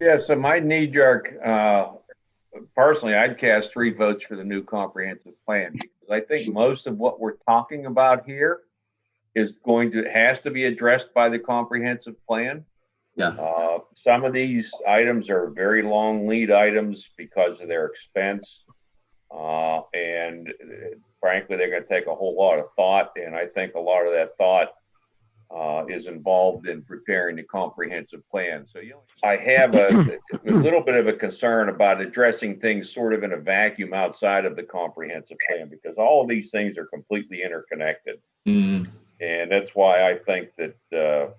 Yeah, so my knee jerk, uh, personally, I'd cast three votes for the new comprehensive plan because I think most of what we're talking about here is going to, has to be addressed by the comprehensive plan. Yeah. Uh, some of these items are very long lead items because of their expense. Uh, and uh, frankly, they're gonna take a whole lot of thought, and I think a lot of that thought uh, is involved in preparing the comprehensive plan. So you, know, I have a, a little bit of a concern about addressing things sort of in a vacuum outside of the comprehensive plan because all of these things are completely interconnected. Mm, And that's why I think that, uh,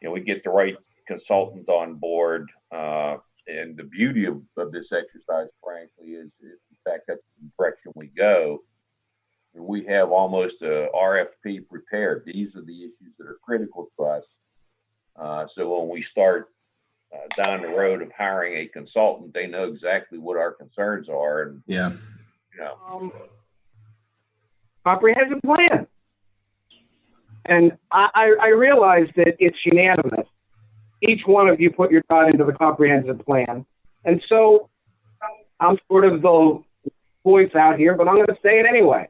you know, we get the right consultant on board. Uh, and the beauty of, of this exercise, frankly, is in fact that's the direction we go. We have almost a RFP prepared. These are the issues that are critical to us. Uh, so when we start uh, down the road of hiring a consultant, they know exactly what our concerns are and, yeah. you know, um, comprehensive plan. And I, I, I realize that it's unanimous. Each one of you put your thought into the comprehensive plan. And so I'm sort of the voice out here, but I'm going to say it anyway.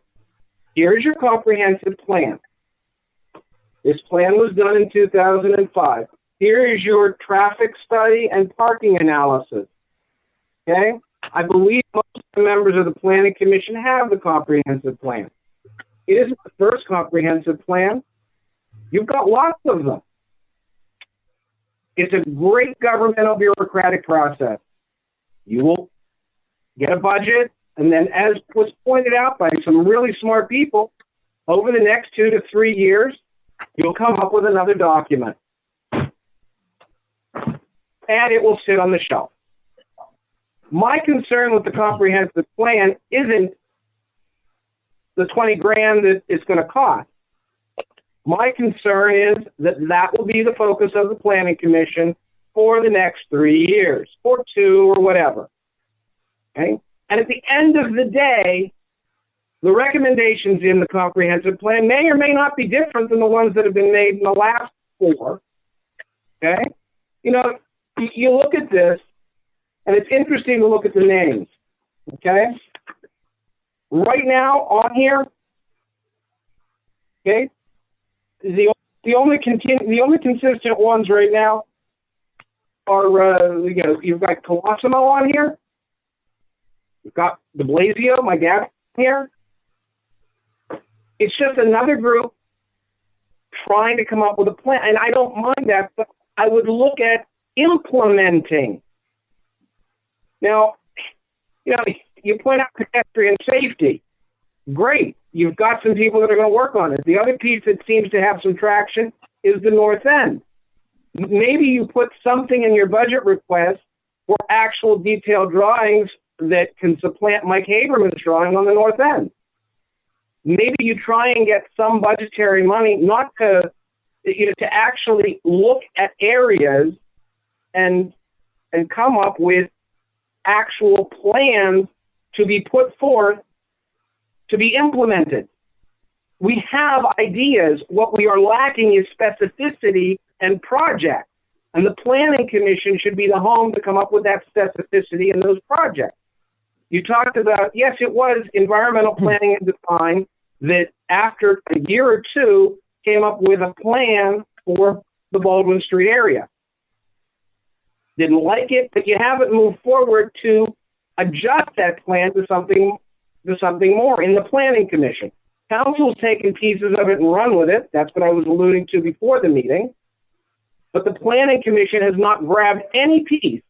Here's your comprehensive plan. This plan was done in 2005. Here is your traffic study and parking analysis. Okay? I believe most of the members of the planning commission have the comprehensive plan. It isn't the first comprehensive plan. You've got lots of them. It's a great governmental bureaucratic process. You will get a budget, and then, as was pointed out by some really smart people, over the next two to three years, you'll come up with another document. And it will sit on the shelf. My concern with the comprehensive plan isn't the 20 grand that it's going to cost. My concern is that that will be the focus of the planning commission for the next three years, or two, or whatever. Okay? And at the end of the day, the recommendations in the comprehensive plan may or may not be different than the ones that have been made in the last four. Okay? You know, you, look at this, and it's interesting to look at the names. Okay? Right now on here, okay, the the only continu- the only consistent ones right now are uh, you know you've got Colosimo on here, you've got De Blasio, my dad here. It's just another group trying to come up with a plan, and I don't mind that, but I would look at implementing. Now, you know, you point out pedestrian safety. Great. You've got some people that are going to work on it. The other piece that seems to have some traction is the north end. Maybe you put something in your budget request for actual detailed drawings that can supplant Mike Haberman's drawing on the north end. Maybe you try and get some budgetary money not to you know to actually look at areas and and come up with actual plans to be put forth to be implemented. We have ideas. What we are lacking is specificity and projects. And the Planning Commission should be the home to come up with that specificity in those projects. You talked about, yes, it was environmental hmm. planning and design that after a year or two came up with a plan for the Baldwin Street area. Didn't like it, but you haven't moved forward to adjust that plan to something to something more in the planning commission. Council's taken pieces of it and run with it. That's what I was alluding to before the meeting. But the planning commission has not grabbed any piece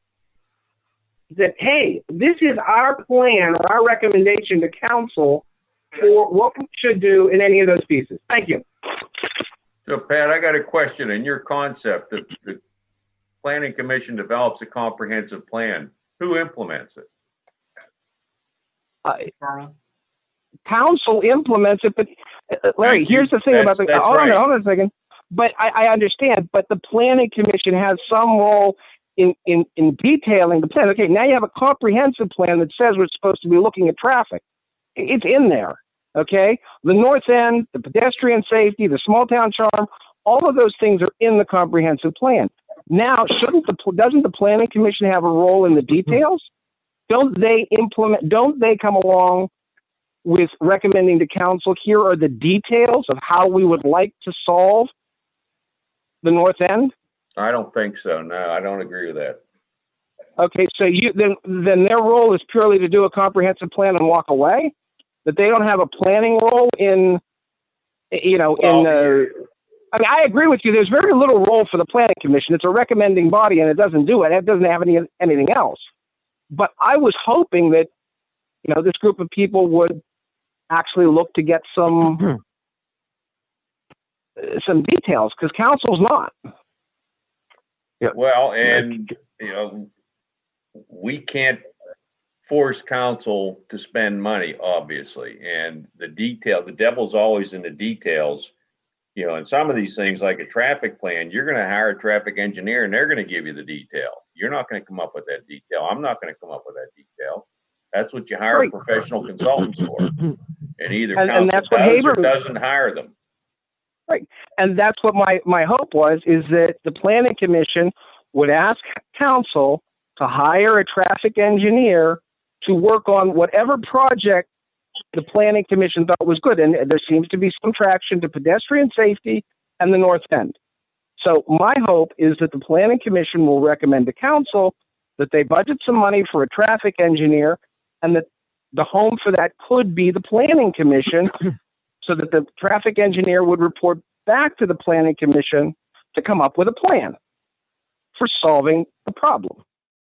that, hey, this is our plan or our recommendation to council for what we should do in any of those pieces. Thank you. So Pat, I got a question. In your concept, the, the planning commission develops a comprehensive plan. Who implements it? Uh, council implements it, but uh, Larry, here's the thing about the. That's- that's hold on, right. hold on a second. But I, I understand. But the planning commission has some role in, in in detailing the plan. Okay, now you have a comprehensive plan that says we're supposed to be looking at traffic. It's in there. Okay, the north end, the pedestrian safety, the small town charm, all of those things are in the comprehensive plan. Now, shouldn't the, doesn't the planning commission have a role in the mm-hmm. details? Don't they implement, don't they come along with recommending to council, here are the details of how we would like to solve the north end? I don't think so. No, I don't agree with that. Okay, so you, then, then their role is purely to do a comprehensive plan and walk away? That they don't have a planning role in, you know, in, Well, uh, I mean, I agree with you. There's very little role for the planning commission. It's a recommending body, and it doesn't do it. It doesn't have any anything else. But I was hoping that, you know, this group of people would actually look to get some uh, some details because council's not. Well, and, you know, we can't force council to spend money, obviously, and the detail, the devil's always in the details. You know, and some of these things, like a traffic plan, you're gonna hire a traffic engineer and they're gonna give you the detail. You're not gonna come up with that detail. I'm not gonna come up with that detail. That's what you hire Right. professional consultants for. And either And- and council what does or doesn't hire them. And that's what my my hope was is that the planning commission would ask council to hire a traffic engineer to work on whatever project the planning commission thought was good. And there seems to be some traction to pedestrian safety and the north end. So my hope is that the planning commission will recommend to council that they budget some money for a traffic engineer and that the home for that could be the planning commission so that the traffic engineer would report back to the planning commission to come up with a plan for solving the problem.